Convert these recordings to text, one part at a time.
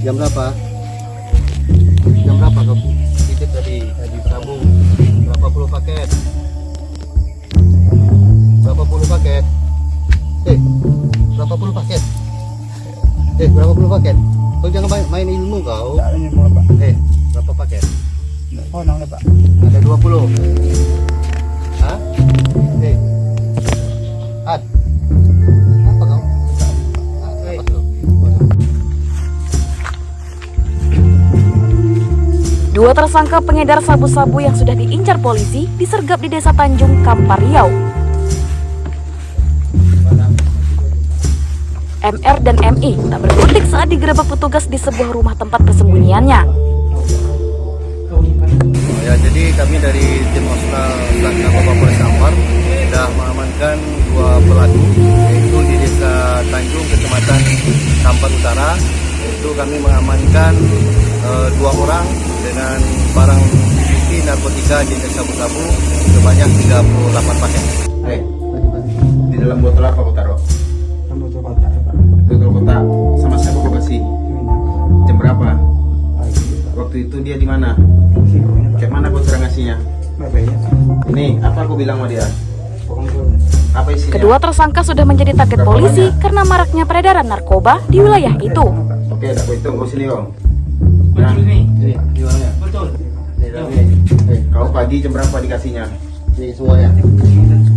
Jam berapa? Jam berapa kau titip tadi? Tadi sabu. Berapa puluh paket? Berapa puluh paket? Eh, berapa puluh paket? Eh, berapa puluh paket? Kau jangan main, main ilmu kau. Pak. Eh, berapa paket? Oh nang pak. Ada 20. Dua tersangka pengedar sabu-sabu yang sudah diincar polisi disergap di Desa Tanjung, Kampar Riau. MR dan MI tak berkutik saat digerebek petugas di sebuah rumah tempat persembunyiannya. Ya, jadi kami dari tim Plat Narkoba Polres Kampar sudah mengamankan dua pelaku yaitu di Desa Tanjung, Kecamatan Kampar Utara. Itu kami mengamankan eh, dua orang dengan barang bukti narkotika jenis sabu-sabu sebanyak 38 paket. Di dalam botol apa kau taruh? Tu kotak. Botol kotak sama siapa kau kasih? Jam berapa? Waktu itu dia di mana? Kayak mana kau cara ngasihnya? Ya. Ini apa aku bilang sama dia? Pokoknya Apa isinya? Kedua tersangka sudah menjadi target polisi karena maraknya peredaran narkoba di wilayah itu. Oke, dah kau hitung kau sini kau. Nah, Ini di mana? Betul. Ini eh, kau pagi jam berapa dikasihnya? Ini semuanya.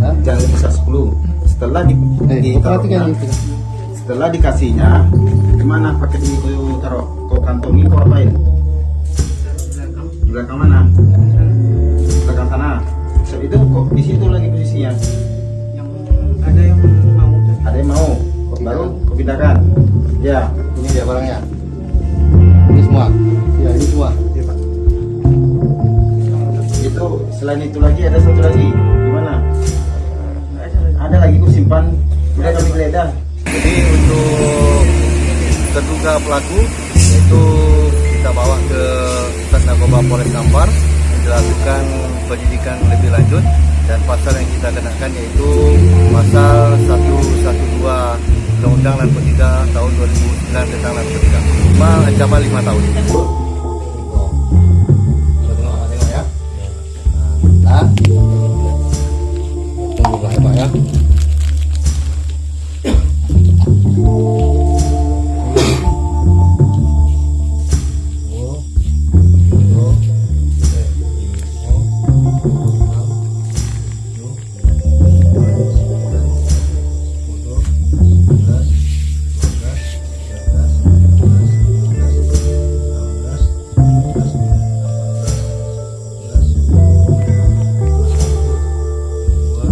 Hah? Jangan lebih besar 10. Setelah di, Eh, di ini. setelah dikasihnya, gimana paket ini kau taruh? Kau kantongi kau apain? Di belakang mana? Belakang sana. So, itu kok di situ lagi posisinya. yang ada yang mau. Ada yang mau? Baru kau pindahkan. Ya, Ini dia barangnya. Selain itu lagi ada satu lagi. Gimana? Ada lagi kau simpan. Udah kami geledah. Jadi untuk terduga pelaku itu kita bawa ke Sat Narkoba Polres Kampar dilakukan penyidikan lebih lanjut dan pasal yang kita kenakan yaitu pasal 112 Undang-Undang Narkotika tahun 2009 tentang narkotika. Cuma ancaman 5 tahun.